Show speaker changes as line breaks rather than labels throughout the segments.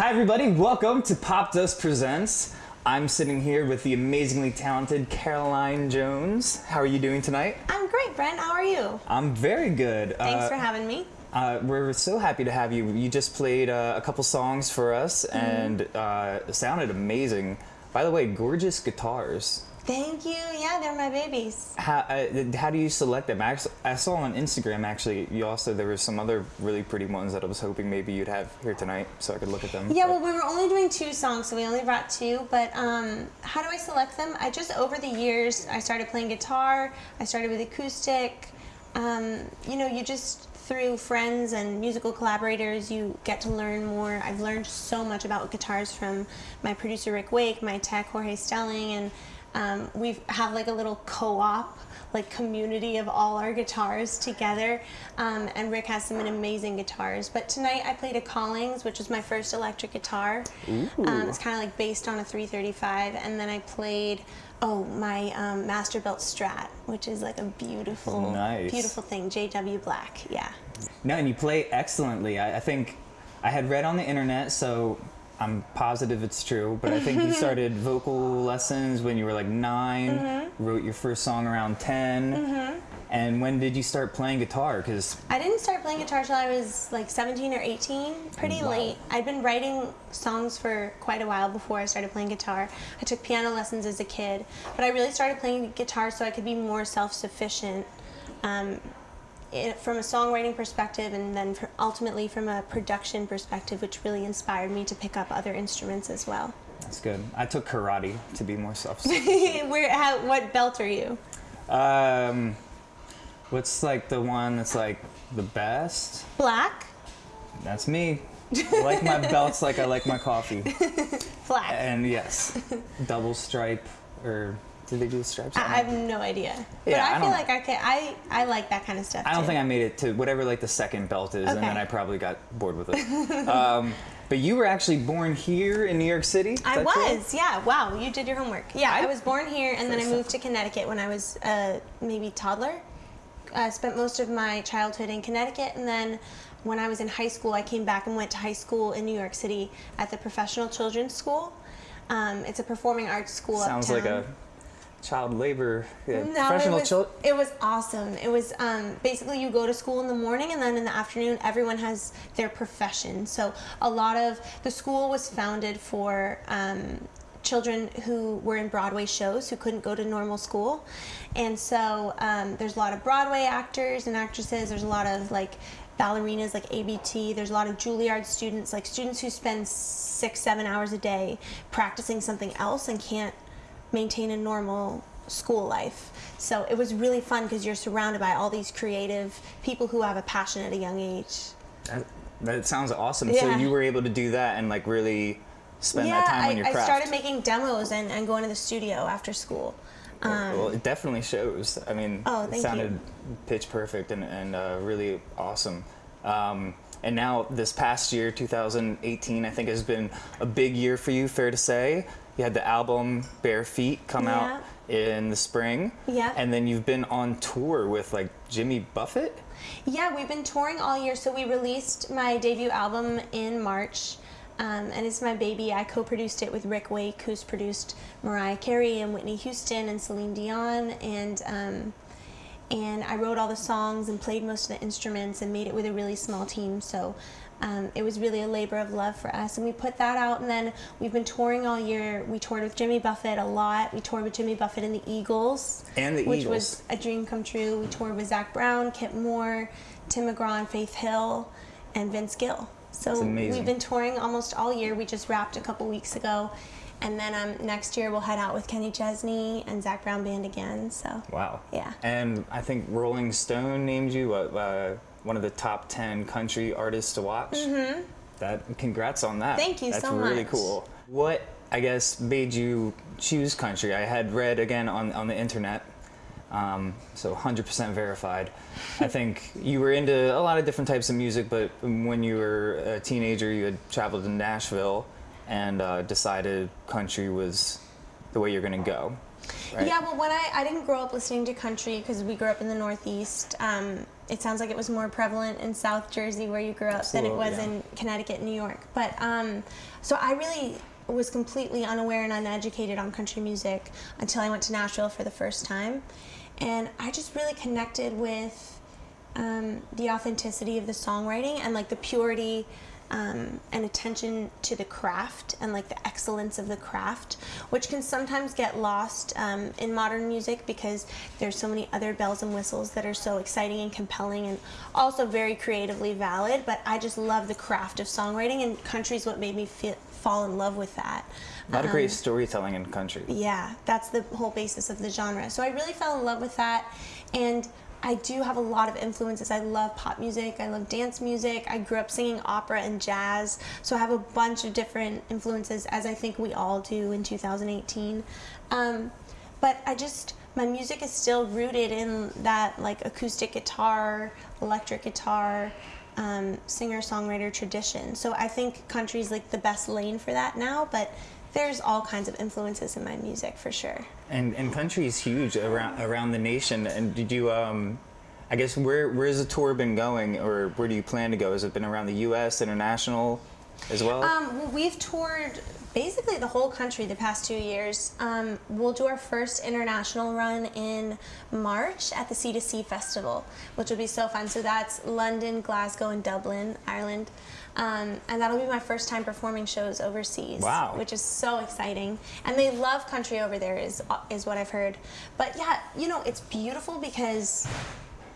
Hi, everybody. Welcome to Popdust Presents. I'm sitting here with the amazingly talented Caroline Jones. How are you doing tonight?
I'm great, Brent. How are you?
I'm very good.
Thanks
Uh,
for having me.
uh, we're so happy to have you. You just played uh, a couple songs for us
Mm-hmm.
and uh, sounded amazing. By the way, gorgeous guitars.
Thank you. Yeah, they're my babies.
How, uh, how do you select them? Act- I saw on Instagram actually. You also there were some other really pretty ones that I was hoping maybe you'd have here tonight so I could look at them.
Yeah, well, we were only doing two songs, so we only brought two. But um, how do I select them? I just over the years, I started playing guitar. I started with acoustic. Um, you know, you just through friends and musical collaborators, you get to learn more. I've learned so much about guitars from my producer Rick Wake, my tech Jorge Stelling, and um, we have like a little co-op like community of all our guitars together. Um, and rick has some amazing guitars. But tonight i played a collings which was my first electric guitar. Um, it's kind of like based on a 335 and then i played oh my um, master built strat which is like a beautiful
Nice.
beautiful thing. Jw black yeah.
No, and you play excellently. I, I think I had read on the internet, so I'm positive it's true. But I think you started vocal lessons when you were like 9
Mm-hmm.
Wrote your first song around 10 And when did you start playing guitar? Because
I didn't start playing guitar till I was like 17 or 18, pretty
Wow.
late. I'd been writing songs for quite a while before I started playing guitar. I took piano lessons as a kid, but I really started playing guitar so I could be more self-sufficient um, it, from a songwriting perspective and then ultimately from a production perspective, which really inspired me to pick up other instruments as well.
that's good. I took karate to be more self.
Where, how, what belt are you?
um, what's like the one that's like the best?
Black?
That's me. I like my belts like I like my coffee.
Black.
And yes, double stripe or did they do the stripes?
I, I have no idea. But
Yeah,
I,
I
feel like I can. I I like that kind of stuff.
I don't
too.
think I made it to whatever like the second belt is, and then I probably got bored with it. um, but you were actually born here in New York City.
I
that true?
was, yeah. Wow, you did your homework. Yeah, I,
I-
was born here, and then I moved to Connecticut when I was uh, maybe toddler. I spent most of my childhood in Connecticut, and then when I was in high school, I came back and went to high school in New York City at the Professional Children's School. Um, it's a performing arts school
Sounds
uptown.
like a child labor yeah,
No,
professional
it was,
children.
it was awesome. It was um, basically you go to school in the morning and then in the afternoon everyone has their profession. So a lot of the school was founded for um, children who were in Broadway shows who couldn't go to normal school, and so um, there's a lot of Broadway actors and actresses. There's a lot of like ballerinas like ABT. There's a lot of Juilliard students, like students who spend six, seven hours a day practicing something else and can't maintain a normal school life. So it was really fun because you're surrounded by all these creative people who have a passion at a young age.
That, that sounds awesome. So you were able to do that and like really spend
yeah,
that time
I,
on your craft.
I started making demos and, and going to the studio after school. Um,
well, it definitely shows. I mean,
Oh,
it sounded
you.
pitch perfect and, and uh, really awesome. Um, and now this past year, 2018, I think has been a big year for you. Fair to say, you had the album Bare Feet come out in the spring.
Yeah.
And then you've been on tour with like Jimmy Buffett.
Yeah, we've been touring all year. So we released my debut album in March, um, and it's my baby. I co-produced it with Rick Wake, who's produced Mariah Carey and Whitney Houston and Celine Dion, and um, and I wrote all the songs and played most of the instruments and made it with a really small team. So. Um, it was really a labor of love for us, and we put that out. And then we've been touring all year. We toured with Jimmy Buffett a lot. We toured with Jimmy Buffett and the Eagles,
And the
which
Eagles.
was a dream come true. We toured with Zac Brown, Kip Moore, Tim McGraw, and Faith Hill, and Vince Gill. So we've been touring almost all year. We just wrapped a couple weeks ago, and then um, next year we'll head out with Kenny Chesney and Zac Brown Band again. So
Wow.
Yeah.
And I think Rolling Stone named you uh, one of the top 10 country artists to watch. Mm-hmm. That congrats on that.
Thank you
That's
so
really
much.
cool. What I guess made you choose country? I had read again on on the internet. Um, so 100% verified. I think you were into a lot of different types of music, but when you were a teenager, you had traveled to Nashville and uh, decided country was the way you're going to go. Right?
Yeah, well, when I, I didn't grow up listening to country because we grew up in the Northeast. Um, it sounds like it was more prevalent in South Jersey where you grew up than it was
yeah.
in Connecticut New York. But um, so I really was completely unaware and uneducated on country music until I went to Nashville for the first time. And I just really connected with um, the authenticity of the songwriting and like the purity um, and attention to the craft and like the excellence of the craft, which can sometimes get lost um, in modern music because there's so many other bells and whistles that are so exciting and compelling and also very creatively valid. But I just love the craft of songwriting, and country is what made me feel, fall in love with that.
A lot of
Um,
great storytelling in country.
yeah, that's the whole basis of the genre. So I really fell in love with that. And I do have a lot of influences. I love pop music, I love dance music. I grew up singing opera and jazz. So I have a bunch of different influences, as I think we all do in 2018. Um, but I just, my music is still rooted in that like acoustic guitar, electric guitar, um, singer songwriter tradition. So I think country's like the best lane for that now, but there's all kinds of influences in my music for sure.
And and country is huge around around the nation. And did you um, I guess where where's the tour been going, or where do you plan to go? Has it been around the U.S. international as well?
Um, well, we've toured basically the whole country the past two years. Um, we'll do our first international run in March at the C2C Festival, which will be so fun. So that's London, Glasgow, and Dublin, Ireland. Um, and that'll be my first time performing shows overseas.
Wow.
Which is so exciting. And they love country over there, is, is what I've heard. But yeah, you know, it's beautiful because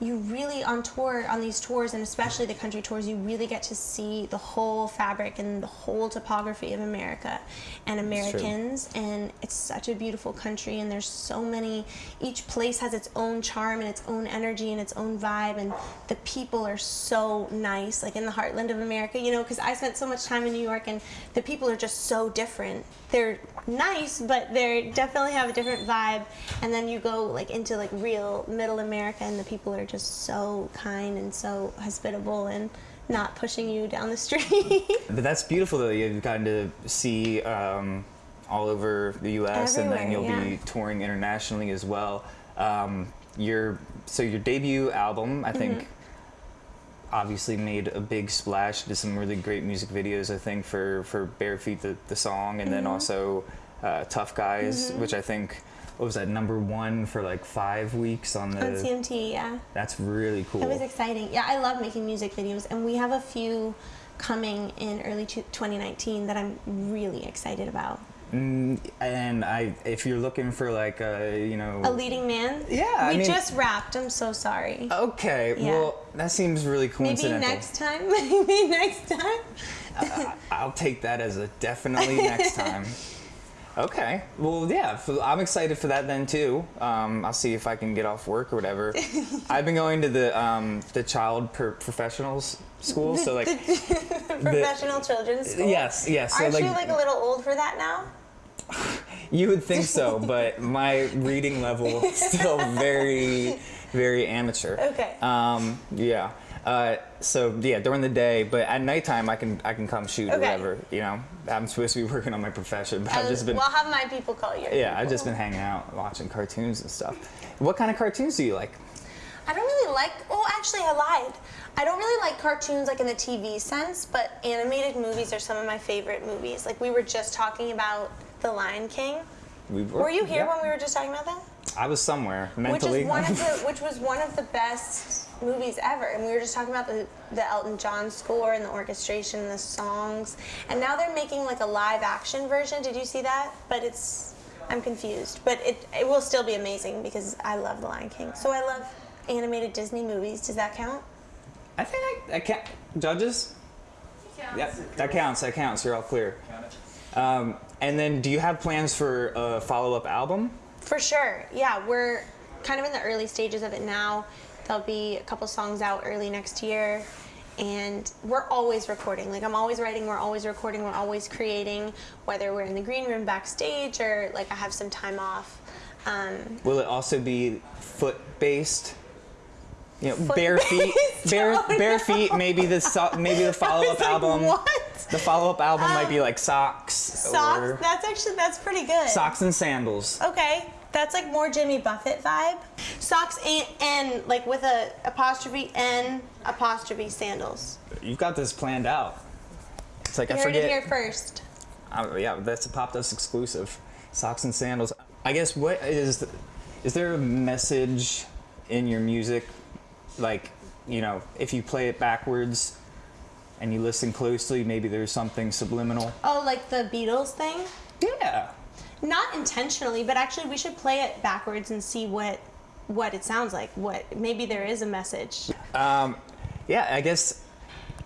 you really on tour on these tours and especially the country tours you really get to see the whole fabric and the whole topography of america and americans and it's such a beautiful country and there's so many each place has its own charm and its own energy and its own vibe and the people are so nice like in the heartland of america you know because i spent so much time in new york and the people are just so different. They're nice but they definitely have a different vibe and then you go like into like real middle america and the people are just so kind and so hospitable and not pushing you down the street
But that's beautiful though. You've gotten to see um, all over the U.S. and then you'll
Everywhere,
be touring internationally as well. Um, your so your debut album, I think,
Mm-hmm.
obviously made a big splash. Did some really great music videos, I think, for for Bare Feet the, the song, and then
Mm-hmm.
also uh, Tough Guys, which I think. What was that number one for like five weeks on the?
on cmt yeah
That's really cool.
it was exciting yeah i love making music videos and we have a few coming in early 2019 that i'm really excited about
Mm, and I, if you're looking for like a, you know,
a leading man
Yeah, I
we
mean-
just wrapped i'm so sorry
Okay,
Yeah.
well, that seems really coincidental.
maybe next time maybe next time
I, I'll take that as a definitely next time. Okay, well, yeah, I'm excited for that then too. Um, I'll see if I can get off work or whatever. I've been going to the um, the child per- professionals school, so like,
professional children's school
yes, yes. So
aren't
like,
you like a little old for that now
you would think so, but my reading level is still very, very amateur.
Okay.
Um, yeah. Uh, so yeah, during the day, but at nighttime I can I can come shoot
Okay.
whatever. You know, I'm supposed to be working on my profession, but I've just been
We'll have my people call you.
yeah, I've just been hanging out watching cartoons and stuff. What kind of cartoons do you like?
I don't really like. Oh, actually, I lied. I don't really like cartoons like in the TV sense, but animated movies are some of my favorite movies. Like we were just talking about The Lion King.
We
Were were you here
yeah.
when we were just talking about that?
I was somewhere
Which
mentally.
is one of the which was one of the best movies ever. And we were just talking about the the Elton John score and the orchestration and the songs. And now they're making like a live action version. Did you see that? But it's I'm confused. But it it will still be amazing because I love The Lion King. So I love animated Disney movies. Does that count?
I think I, I can't. Judges. Yeah, that counts. That counts. You're all clear. Um, and then, do you have plans for a follow-up album?
For sure. Yeah, we're kind of in the early stages of it now. There'll be a couple songs out early next year. And we're always recording. Like, I'm always writing, we're always recording, we're always creating, whether we're in the green room backstage or like I have some time off. Um,
Will it also be foot-based? You know,
Foot
bare feet, bare
Oh,
bare
no.
feet. Maybe the so, maybe the follow-up
like,
album.
What?
The follow-up album might be
Um,
like socks.
Socks? That's actually, that's pretty good.
socks and sandals.
Okay, That's like more Jimmy Buffett vibe. Socks and, and like with a apostrophe N apostrophe sandals.
You've got this planned out. It's like
You
I
heard it
forget.
here first.
Yeah, that's a Popdust exclusive. Socks and sandals. I guess what is is there a message in your music, like you know, if you play it backwards and you listen closely, maybe there's something subliminal.
Oh, like the Beatles thing?
Yeah.
Not intentionally, but actually we should play it backwards and see what what it sounds like. What maybe there is a message.
Um, yeah, I guess.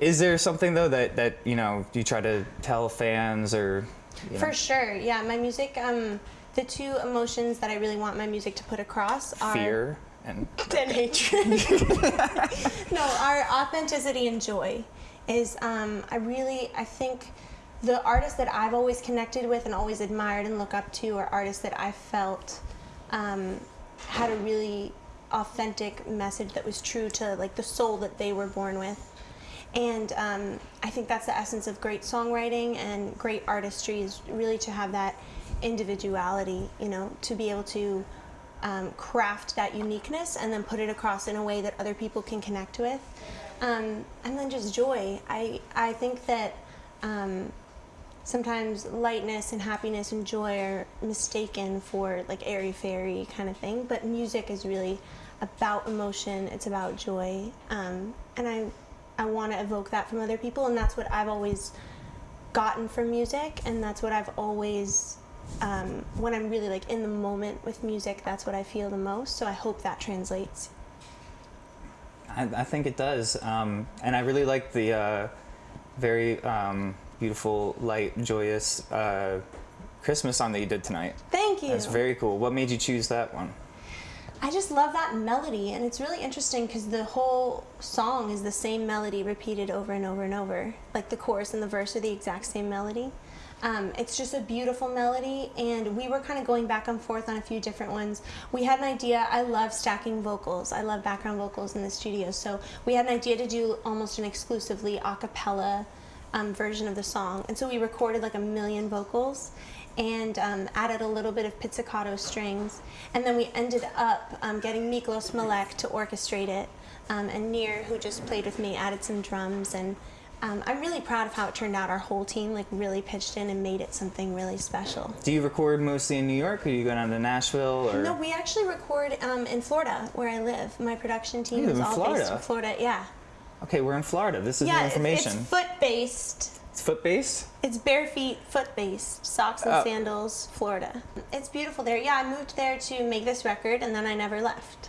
Is there something though that that you know you try to tell fans or? You know,
For sure, yeah. My music, um, the two emotions that I really want my music to put across are
fear and
and hatred. no, our authenticity and joy is. Um, I really, I think, the artists that I've always connected with and always admired and look up to are artists that I felt um, had a really authentic message that was true to like the soul that they were born with. And um, I think that's the essence of great songwriting and great artistry is really to have that individuality, you know, to be able to um, craft that uniqueness and then put it across in a way that other people can connect with. Um, and then just joy. I, I think that um, sometimes lightness and happiness and joy are mistaken for like airy fairy kind of thing, but music is really about emotion, it's about joy. Um, and I, I want to evoke that from other people, and that's what I've always gotten from music, and that's what I've always, um, when I'm really like in the moment with music, that's what I feel the most. So I hope that translates.
I, I think it does, um, and I really like the uh, very um, beautiful, light, joyous uh, Christmas song that you did tonight.
Thank you.
That's very cool. What made you choose that one?
I just love that melody, and it's really interesting because the whole song is the same melody repeated over and over and over. Like the chorus and the verse are the exact same melody. Um, it's just a beautiful melody, and we were kind of going back and forth on a few different ones. We had an idea. I love stacking vocals. I love background vocals in the studio, so we had an idea to do almost an exclusively a cappella um, version of the song, and so we recorded like a million vocals and um, added a little bit of pizzicato strings. And then we ended up um, getting Miklos Malek to orchestrate it. Um, and Nir, who just played with me, added some drums. And um, I'm really proud of how it turned out. Our whole team like really pitched in and made it something really special.
Do you record mostly in New York, or do you go down to Nashville? Or
No, we actually record um, in Florida, where I live. My production team is all based
Florida?
in Florida. Yeah.
Okay, we're in Florida. This is
yeah,
new information.
it's foot based.
It's foot based.
It's bare feet, foot based, socks and
Oh.
sandals, Florida. It's beautiful there. Yeah, I moved there to make this record and then I never left.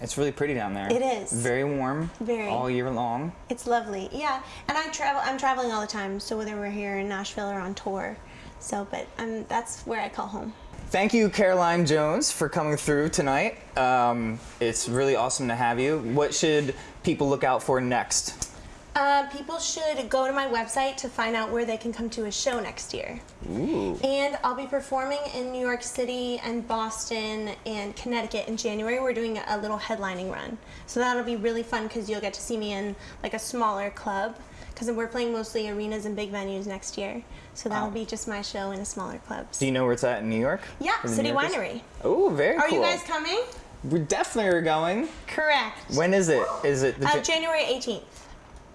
It's really pretty down there.
It is.
very warm.
Very.
all year long.
It's lovely. Yeah, and I travel I'm traveling all the time, so whether we're here in Nashville or on tour. So, but um that's where I call home.
Thank you, Caroline Jones, for coming through tonight. Um, it's really awesome to have you. What should people look out for next?
Uh, people should go to my website to find out where they can come to a show next year.
Ooh.
And I'll be performing in New York City and Boston and Connecticut in January. We're doing a little headlining run. So that'll be really fun because you'll get to see me in like a smaller club because we're playing mostly arenas and big venues next year. So that'll
Wow.
be just my show in a smaller club.
Do you know where it's at in New York?
Yeah, City Winery.
Oh, very
Are
cool.
you guys coming?
We definitely are going.
Correct.
When is it? Is it the
Uh, January 18th.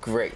Great.